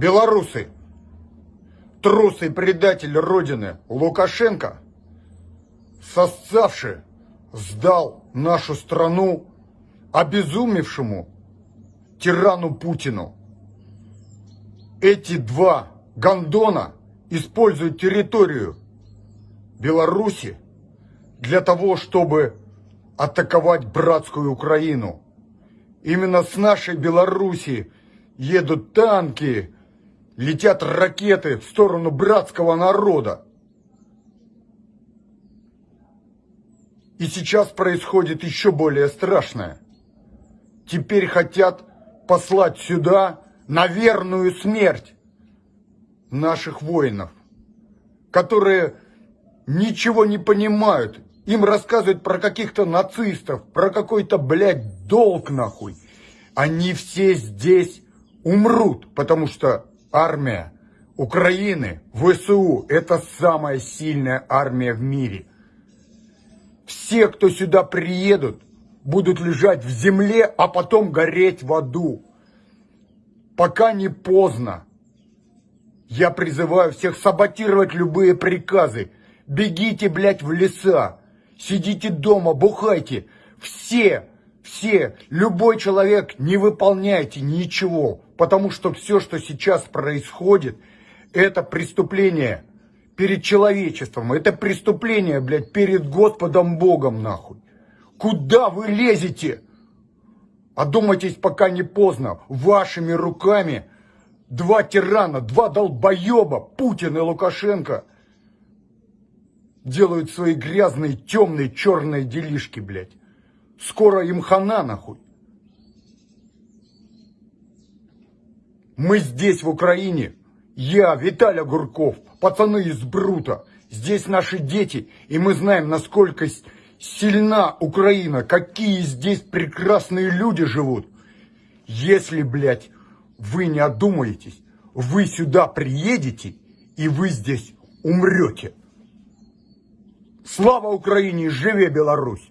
Белорусы, трус и предатель Родины Лукашенко, сосцавший, сдал нашу страну обезумевшему тирану Путину. Эти два гондона используют территорию Беларуси для того, чтобы атаковать братскую Украину. Именно с нашей Беларуси едут танки, летят ракеты в сторону братского народа. И сейчас происходит еще более страшное. Теперь хотят послать сюда на верную смерть наших воинов, которые ничего не понимают. Им рассказывают про каких-то нацистов, про какой-то, блядь, долг нахуй. Они все здесь умрут, потому что армия Украины, ВСУ, это самая сильная армия в мире. Все, кто сюда приедут, будут лежать в земле, а потом гореть в аду. Пока не поздно. Я призываю всех саботировать любые приказы. Бегите, блядь, в леса. Сидите дома, бухайте. Все, все, любой человек, не выполняйте ничего. Потому что все, что сейчас происходит, это преступление перед человечеством. Это преступление, блядь, перед Господом Богом, нахуй. Куда вы лезете? Одумайтесь, пока не поздно. Вашими руками два тирана, два долбоеба, Путин и Лукашенко, делают свои грязные, темные, черные делишки, блядь. Скоро им хана, нахуй. Мы здесь, в Украине, я, Виталий Гурков, пацаны из Брута, здесь наши дети, и мы знаем, насколько сильна Украина, какие здесь прекрасные люди живут. Если, блядь, вы не одумаетесь, вы сюда приедете, и вы здесь умрете. Слава Украине, живе Беларусь!